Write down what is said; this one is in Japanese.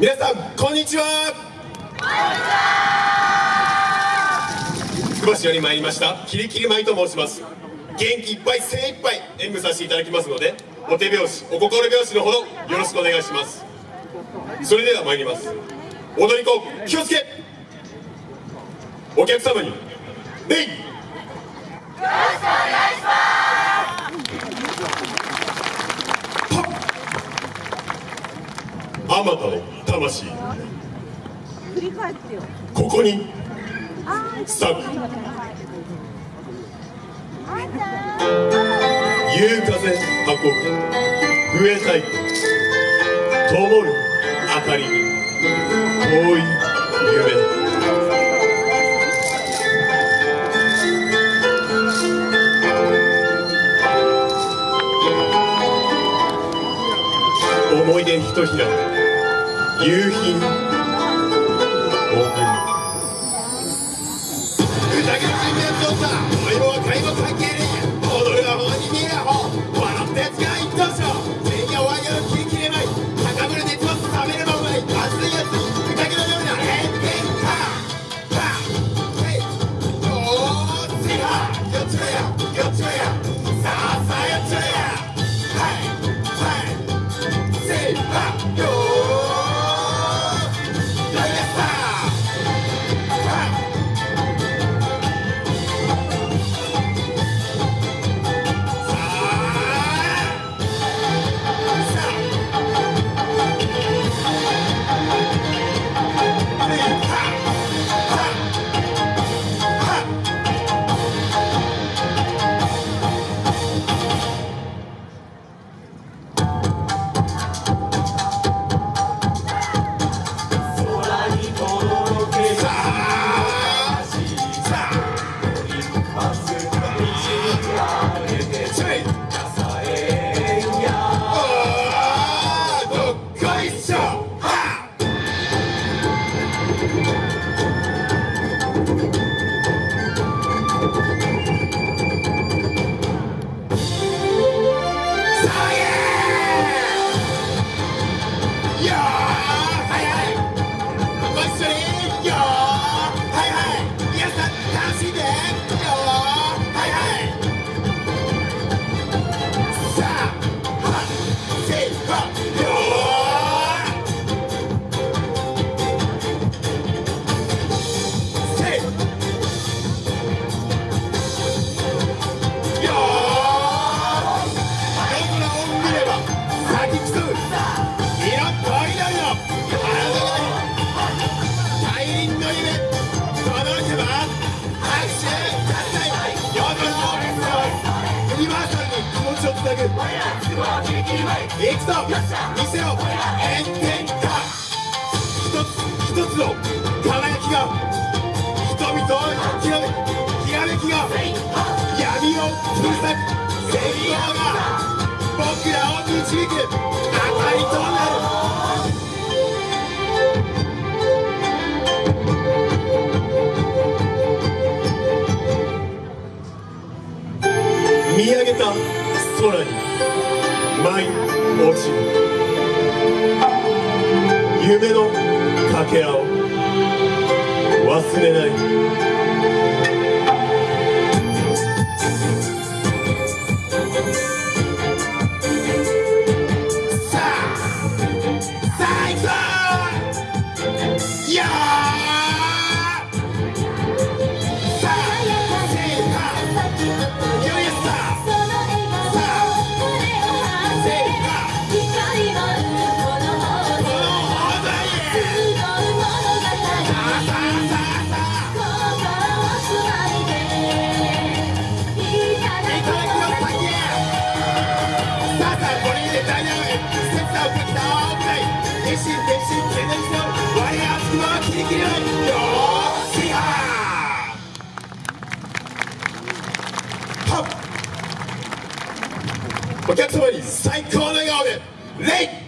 皆さんこんにちは。つくば市より参りました。キリキリ舞と申します。元気いっぱい精一杯演舞させていただきますのでお手拍子お心拍子のほどよろしくお願いします。それでは参ります。踊り子気をつけ。お客様に礼よろしくお願いしますあまたの魂。ここに。あースタッフ。夕風運ぶ。笛太鼓灯る明かり。に遠い夢思い出ひとひら夕日 いくぞ見せろ炎天下一つ一つの輝きが人々をきらめきらめきが闇を切り裂く戦光が僕らを導く明かりとなる見上げた空に舞い落ちる。夢のかけらを忘れない。お客様に最高の笑顔でレ